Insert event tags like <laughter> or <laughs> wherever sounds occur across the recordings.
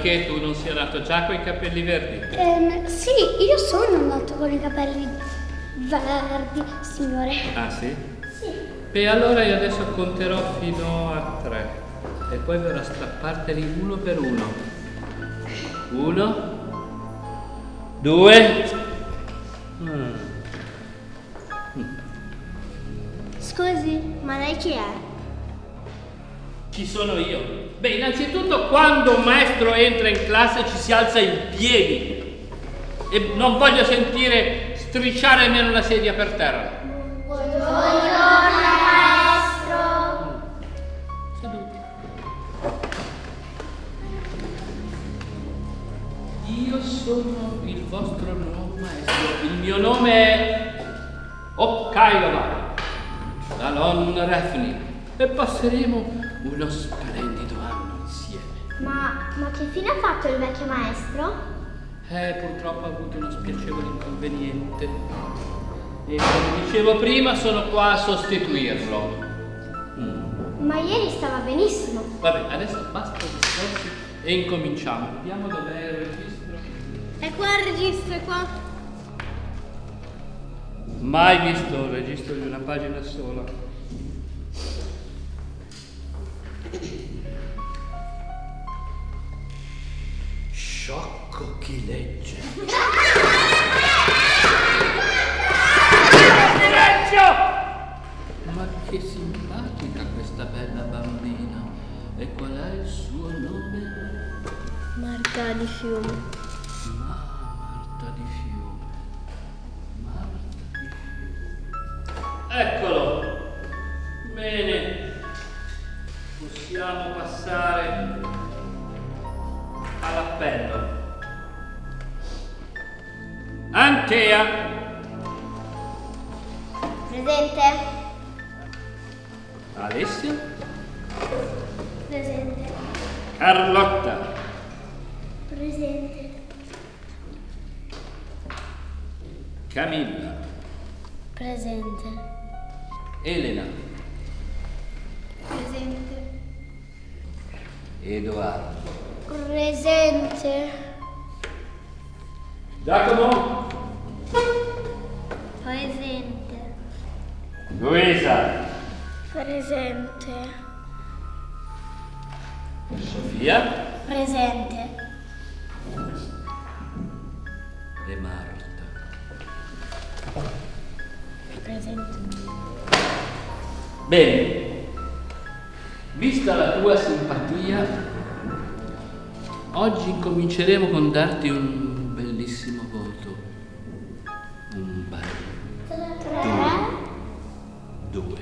Che tu non sia nato già con i capelli verdi. Ehm, sì, io sono nato con i capelli verdi, signore. Ah sì? Sì. E allora io adesso conterò fino a tre. E poi verrò a strapparteli uno per uno. Uno. Due. Mm. Scusi, ma lei chi è? Chi sono io? Beh, innanzitutto quando un maestro entra in classe ci si alza in piedi e non voglio sentire strisciare nemmeno una sedia per terra. Seduti. Io sono il vostro nuovo maestro. Il mio nome è Okkailova, Dalon Refni. E passeremo uno splendido anno insieme. Ma, ma che fine ha fatto il vecchio maestro? Eh, purtroppo ho avuto uno spiacevole inconveniente. E come dicevo prima, sono qua a sostituirlo. Mm. Ma ieri stava benissimo. Vabbè, adesso basta discorsi e incominciamo. Vediamo dov'è il registro. È qua il registro, è qua. Mai visto un registro di una pagina sola. Sciocco chi legge. Silenzio! Ma che simpatica questa bella bambina. E qual è il suo nome? Marta di fiume. Ma Marta di Fiume. Marta di Fiume. Eccolo. Possiamo passare all'appello. Antea. Presente? Alessia. Presente. Carlotta. Presente. Camilla. Presente. Elena. Presente. Edoardo. Presente. Giacomo. Presente. Luisa. Presente. Sofia. Presente. E Marta. Presente. Bene, vista la tua simpatia, oggi cominceremo con darti un bellissimo voto. Un bel Tre. due.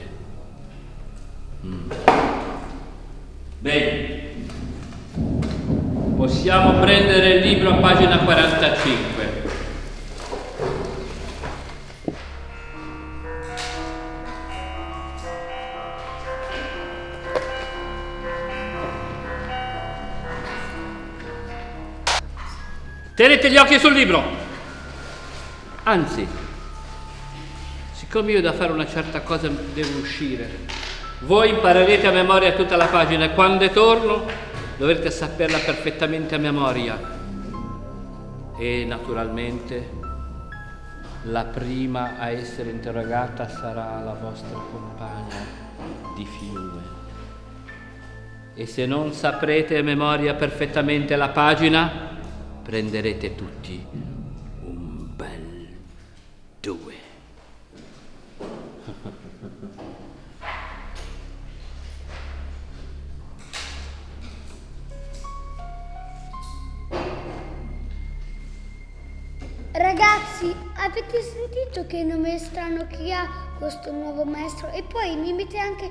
Mm. Bene, possiamo prendere il libro a pagina 45. Tenete gli occhi sul libro. Anzi, siccome io da fare una certa cosa devo uscire, voi imparerete a memoria tutta la pagina e quando torno dovrete saperla perfettamente a memoria. E naturalmente la prima a essere interrogata sarà la vostra compagna di fiume. E se non saprete a memoria perfettamente la pagina, prenderete tutti un bel due. Ragazzi, avete sentito che nome strano che ha questo nuovo maestro? E poi mi mette anche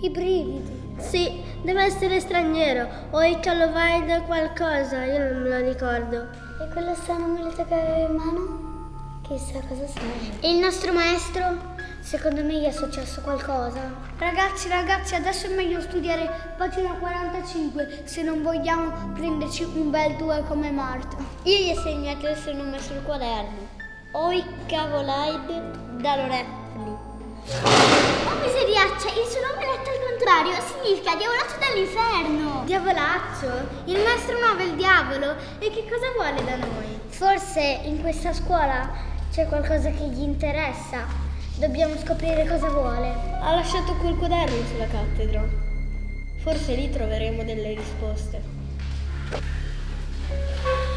i brividi. Sì, deve essere straniero o il Calovide qualcosa, io non me lo ricordo. E quella strana muleta che aveva in mano? Chissà cosa sia. E il nostro maestro? Secondo me gli è successo qualcosa. Ragazzi, ragazzi, adesso è meglio studiare pagina 45 se non vogliamo prenderci un bel 2 come Marta. Io gli ho segnato il suo nome sul quaderno. Oi Cavolide da Lorefni. Oh miseriaccia, significa diavolaccio dall'inferno. Diavolaccio? Il maestro nuovo è il diavolo. E che cosa vuole da noi? Forse in questa scuola c'è qualcosa che gli interessa. Dobbiamo scoprire cosa vuole. Ha lasciato quel quaderno sulla cattedra. Forse lì troveremo delle risposte.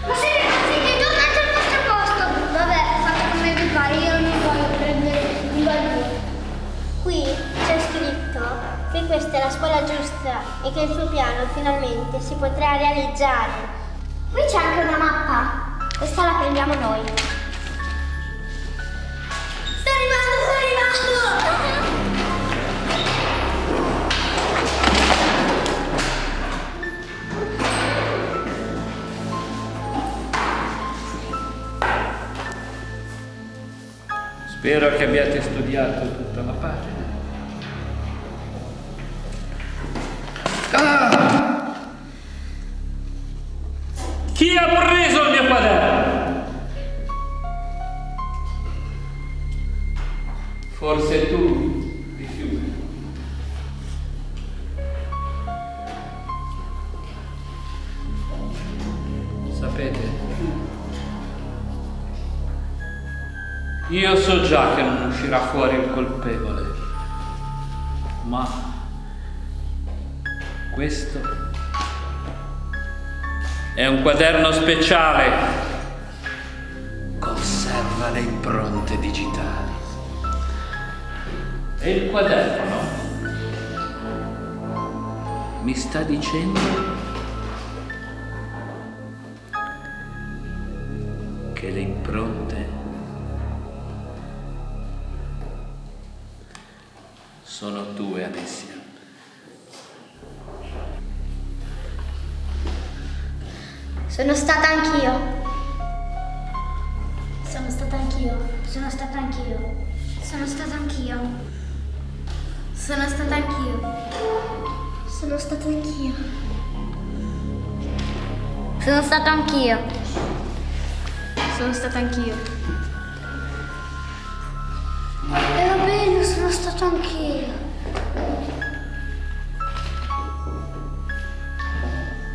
Ma siete pazzi, tornate al vostro posto! Vabbè, fate come vi pare, io non voglio prendere un valore. Qui c'è scritto che questa è la scuola giusta e che il suo piano finalmente si potrà realizzare. Qui c'è anche una mappa. Questa la prendiamo noi. Sto arrivando, sto arrivando! Spero che abbiate studiato tutta la pagina. Chi ha preso il mio quaderno? Forse tu, rifiuti. Sapete, io so già che non uscirà fuori il colpevole, questo è un quaderno speciale. Conserva le impronte digitali. E il quaderno mi sta dicendo che le impronte Sono stata anch'io. Sono stata anch'io. Sono stata anch'io. Sono stata anch'io. Sono stata anch'io. Sono stata anch'io. Sono stata anch'io. Sono stata anch'io. E va bene, sono stata anch'io.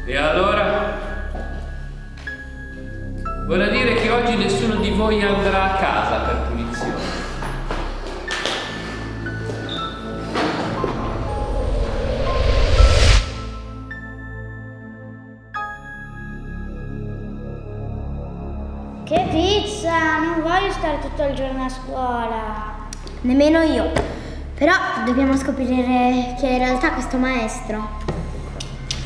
E allora? Oggi nessuno di voi andrà a casa per punizione. Che pizza! Non voglio stare tutto il giorno a scuola. Nemmeno io. Però dobbiamo scoprire chi è in realtà questo maestro.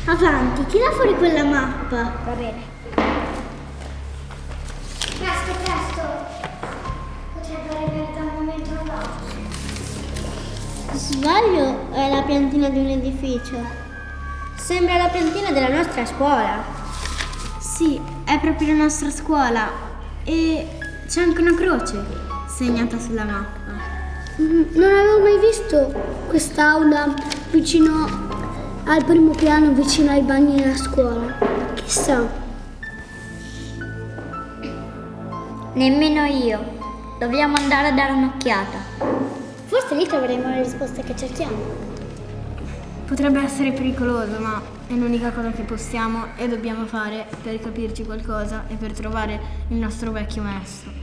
Avanti, tira fuori quella mappa. Va bene. Sbaglio è la piantina di un edificio. Sembra la piantina della nostra scuola. Sì, è proprio la nostra scuola. E c'è anche una croce segnata sulla mappa. Mm, Non avevo mai visto quest'aula vicino al primo piano, vicino ai bagni della scuola. Chissà. Nemmeno io. Dobbiamo andare a dare un'occhiata. Forse lì troveremo le risposte che cerchiamo. Potrebbe essere pericoloso, ma è l'unica cosa che possiamo e dobbiamo fare per capirci qualcosa e per trovare il nostro vecchio maestro.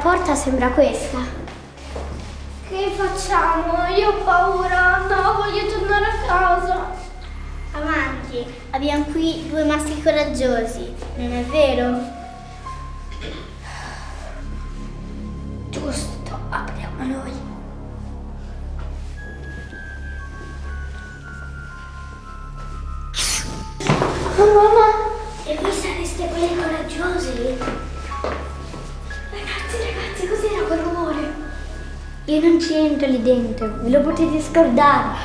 Porta sembra questa. Che facciamo? Io ho paura, no, voglio tornare a casa. Avanti. Abbiamo qui due maschi coraggiosi, non è vero? Scordare.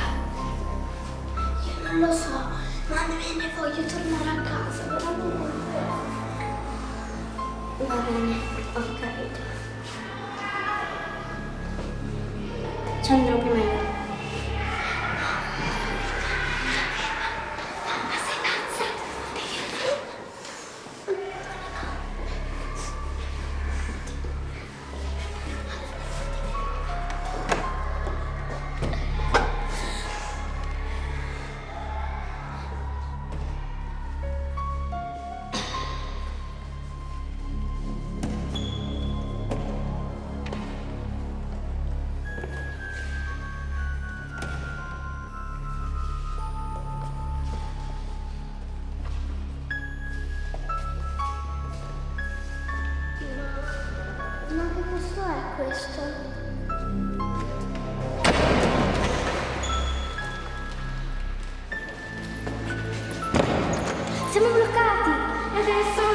Io non lo so, ma ne voglio tornare a casa, veramente. Va bene, ho capito. Ci andrò prima io. Ma che posto è questo? Siamo bloccati! Adesso...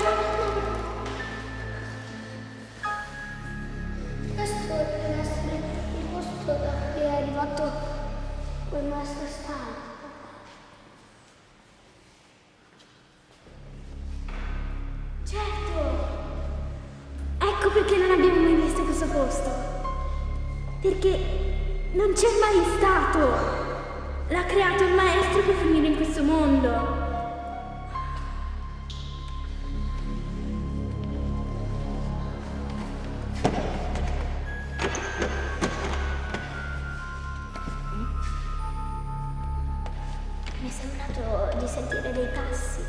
dei passi.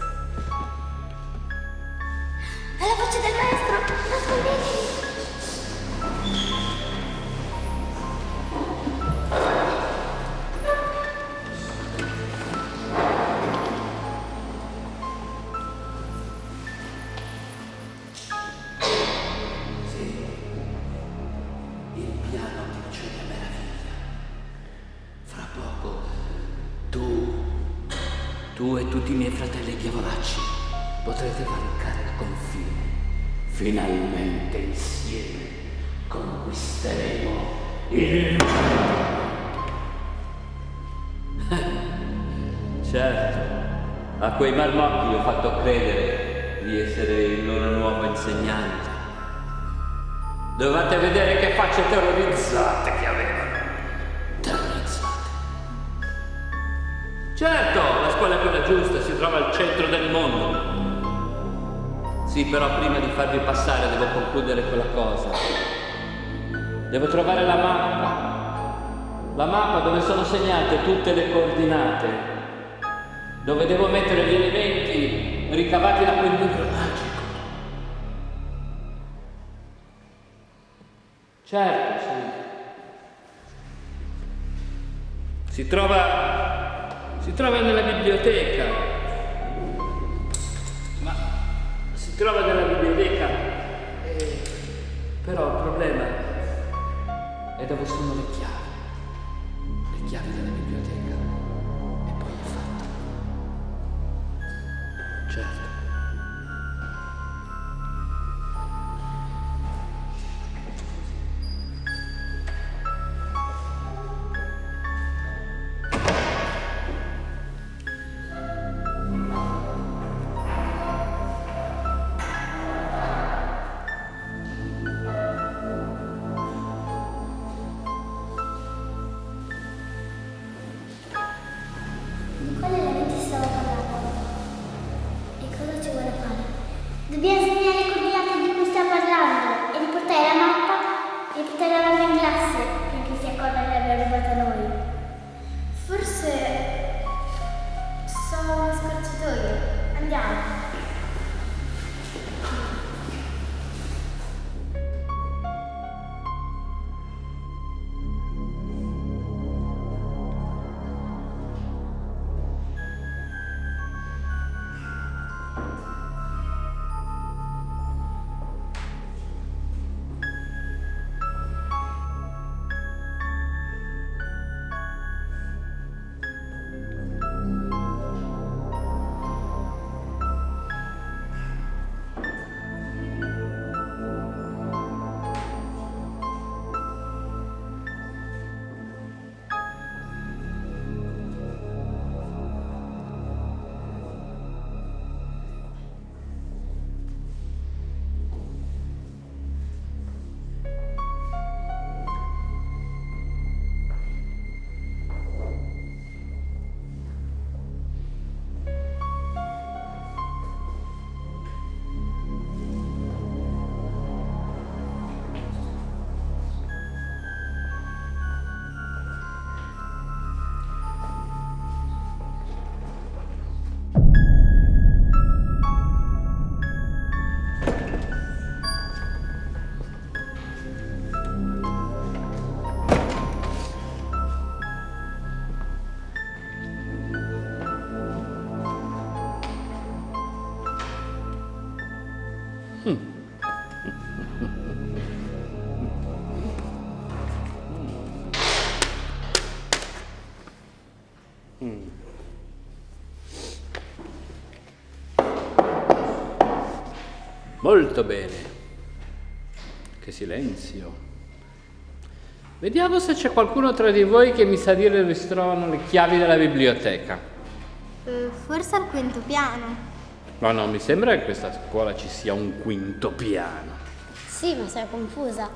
È la voce del maestro! A quei marmocchi ho fatto credere di essere il loro nuovo insegnante. Dovete vedere che facce terrorizzate che avevano. Terrorizzate. Certo, la scuola è quella giusta, si trova al centro del mondo. Sì, però prima di farvi passare devo concludere quella cosa. Devo trovare la mappa. La mappa dove sono segnate tutte le coordinate. Dove devo mettere gli elementi ricavati da quel libro magico. Certo, sì. Si trova. si trova nella biblioteca. Ma si trova nella biblioteca. eh, però il problema è dove sono le chiavi. Le chiavi della biblioteca. Molto bene. Che silenzio. Vediamo se c'è qualcuno tra di voi che mi sa dire dove si trovano le chiavi della biblioteca. Eh, forse al quinto piano. No, no, mi sembra che in questa scuola ci sia un quinto piano. Sì, ma sei confusa.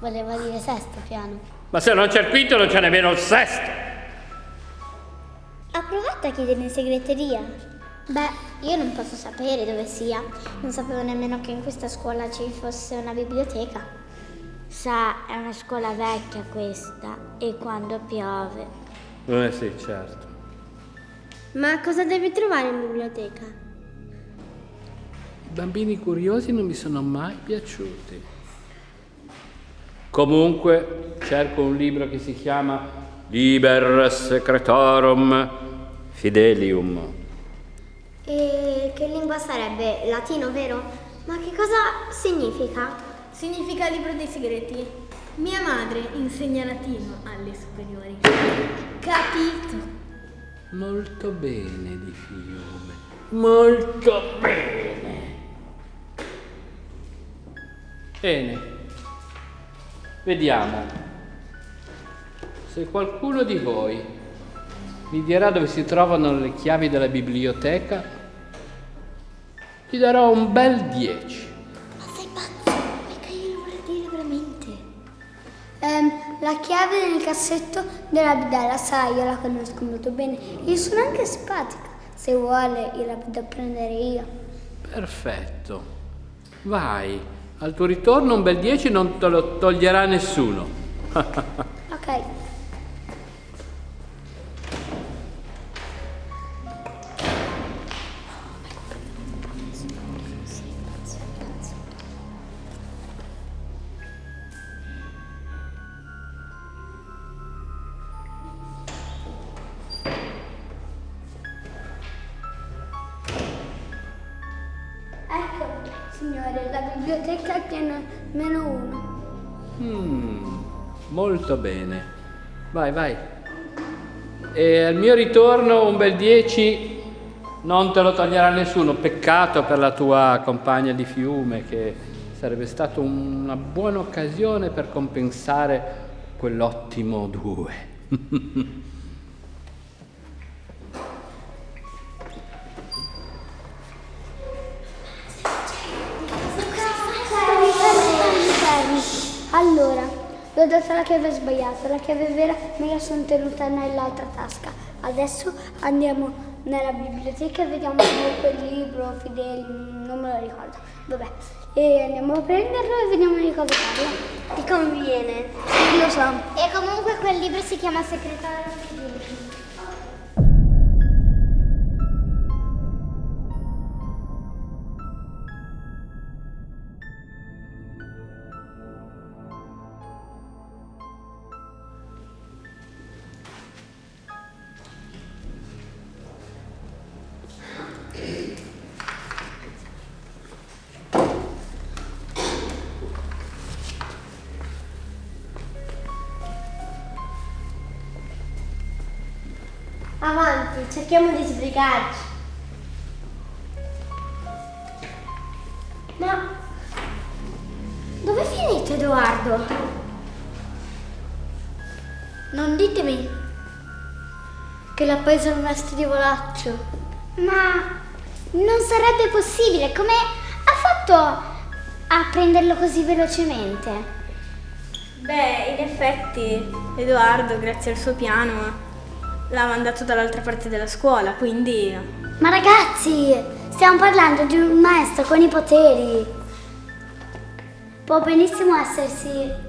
Voleva dire sesto piano. Ma se non c'è il quinto non c'è nemmeno il sesto. Ha provato a chiedere in segreteria? Beh, io non posso sapere dove sia. Non sapevo nemmeno che in questa scuola ci fosse una biblioteca. Sa, è una scuola vecchia questa e quando piove. Eh sì, certo. Ma cosa devi trovare in biblioteca? I bambini curiosi non mi sono mai piaciuti. Comunque cerco un libro che si chiama Liber Secretorum Fidelium. E che lingua sarebbe? Latino, vero? Ma che cosa significa? Significa libro dei segreti. Mia madre insegna latino alle superiori. Capito? Molto bene di fiume. Molto bene. Bene. Vediamo. Se qualcuno di voi mi dirà dove si trovano le chiavi della biblioteca, gli darò un bel 10. Ma sei pazzo? Mica io lo vorrei dire veramente. Ehm, la chiave del cassetto della bidella, sai, io la conosco molto bene. Io sono anche simpatica. Se vuole, io la vado a prendere io. Perfetto. Vai. Al tuo ritorno un bel 10 non te lo toglierà nessuno. <laughs> Ok. Biblioteca tiene meno uno. Mm, molto bene. Vai, vai. E al mio ritorno un bel 10 non te lo toglierà nessuno. Peccato per la tua compagna di fiume che sarebbe stata una buona occasione per compensare quell'ottimo 2. <laughs> chiave sbagliata, la chiave vera me la sono tenuta nell'altra tasca. Adesso andiamo nella biblioteca e vediamo quel libro, Fidel, non me lo ricordo. Vabbè, e andiamo a prenderlo e vediamo di cosa parla. Ti conviene. Lo so. E comunque quel libro si chiama Segretario Fidelium. Sbrigarci. Ma dove è finito Edoardo? Non ditemi che l'ha preso il maestro di volaccio. Ma non sarebbe possibile, come ha fatto a prenderlo così velocemente? Beh, in effetti Edoardo, grazie al suo piano, l'ha mandato dall'altra parte della scuola, quindi... Ma ragazzi, stiamo parlando di un maestro con i poteri. Può benissimo essersi...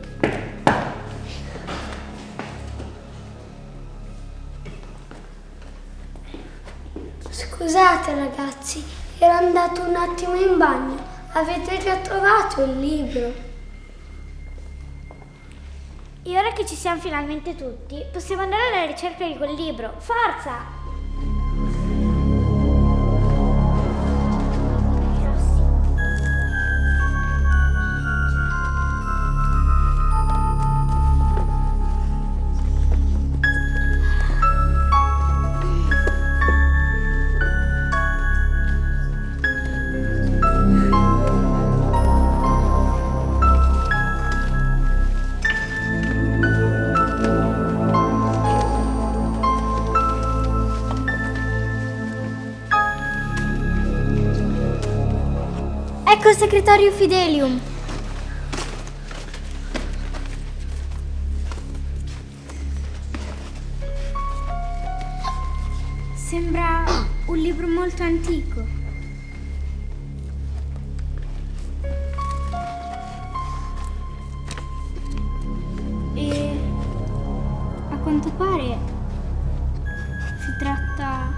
Scusate ragazzi, ero andato un attimo in bagno. Avete già trovato il libro? E ora che ci siamo finalmente tutti, possiamo andare alla ricerca di quel libro. Forza! Il segretario Fidelium. Sembra un libro molto antico. E a quanto pare si tratta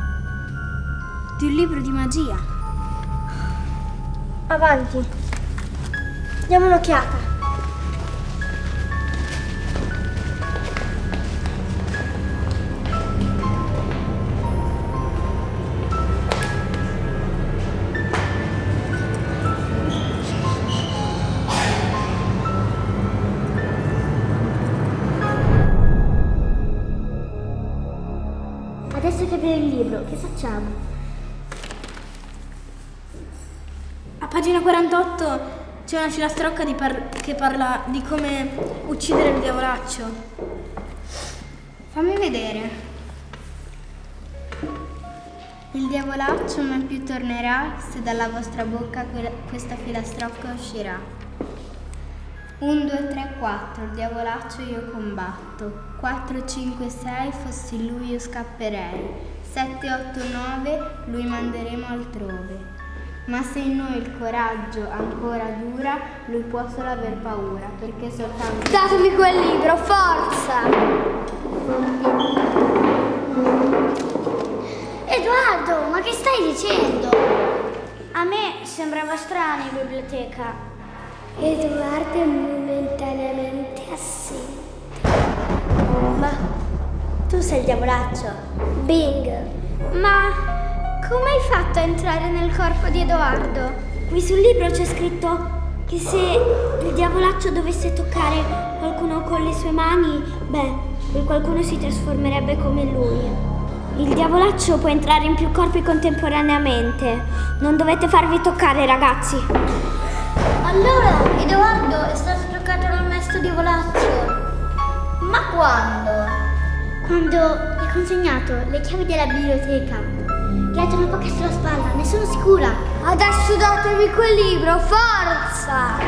di un libro di magia. Avanti. Diamo un'occhiata. Adesso che abbiamo il libro, che facciamo? C'è una filastrocca par- che parla di come uccidere il diavolaccio. Fammi vedere. Il diavolaccio mai più tornerà se dalla vostra bocca que- questa filastrocca uscirà. 1, 2, 3, 4, il diavolaccio io combatto. 4, 5, 6, fossi lui io scapperei. 7, 8, 9, lui manderemo altrove. Ma se in noi il coraggio ancora dura, lui può solo aver paura, perché soltanto... Datemi quel libro, forza! Edoardo, ma che stai dicendo? A me sembrava strano in biblioteca. Edoardo è momentaneamente assente. Ma tu sei il diavolaccio. Bing! Ma come hai fatto a entrare nel corpo di Edoardo? Qui sul libro c'è scritto che se il diavolaccio dovesse toccare qualcuno con le sue mani, beh, quel qualcuno si trasformerebbe come lui. Il diavolaccio può entrare in più corpi contemporaneamente. Non dovete farvi toccare, ragazzi. Allora, Edoardo è stato toccato dal maestro diavolaccio. Ma quando? Quando gli ho consegnato le chiavi della biblioteca, dato una pacca sulla spalla, ne sono sicura. Adesso datemi quel libro, forza!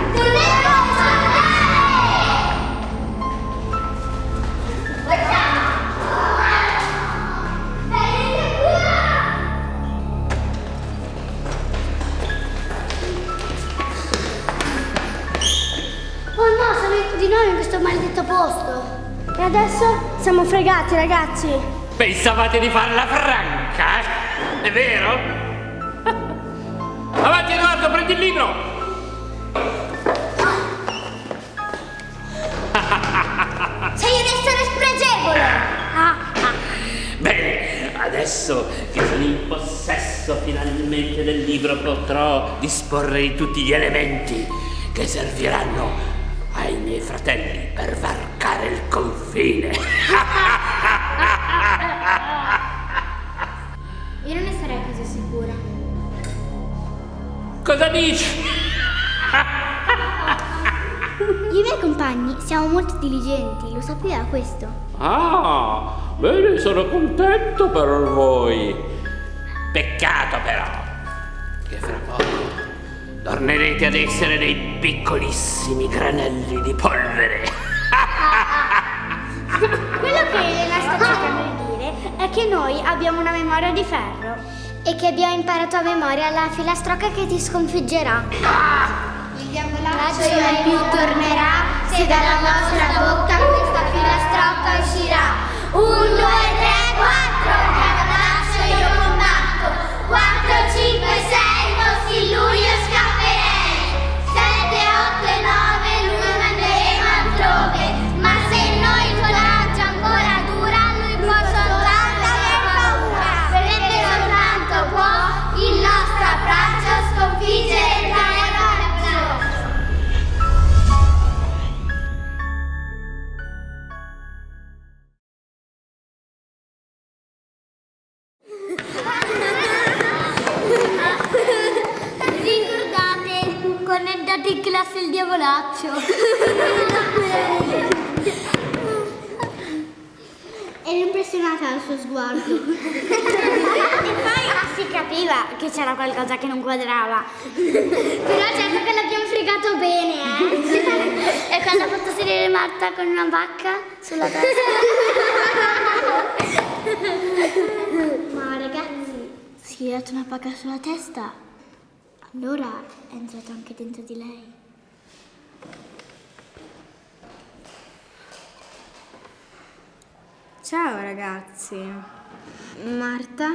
Oh no, sono di nuovo in questo maledetto posto. E adesso siamo fregati, ragazzi. Pensavate di farla franca? È vero? Avanti Edoardo, prendi il libro! Sei un essere spregevole! Bene, adesso che sono in possesso finalmente del libro potrò disporre di tutti gli elementi che serviranno ai miei fratelli per varcare il confine. <laughs> Cosa dici? I miei compagni siamo molto diligenti, lo sapeva questo. Ah, bene, sono contento per voi. Peccato però che fra poco tornerete ad essere dei piccolissimi granelli di polvere. Quello che Elena sta cercando di dire è che noi abbiamo una memoria di ferro e che abbiamo imparato a memoria la filastrocca che ti sconfiggerà. Il diavolaccio mai più tornerà se dalla vostra bocca questa filastrocca uscirà. Un, due, tre, quattro, dal suo sguardo. <laughs> E poi si capiva che c'era qualcosa che non quadrava. Però certo che l'abbiamo fregato bene, eh. <laughs> e quando ha fatto sedere Marta con una bacca sulla testa. Ma ragazzi, si è dato una bacca sulla testa, allora è entrato anche dentro di lei. Ciao ragazzi. Marta?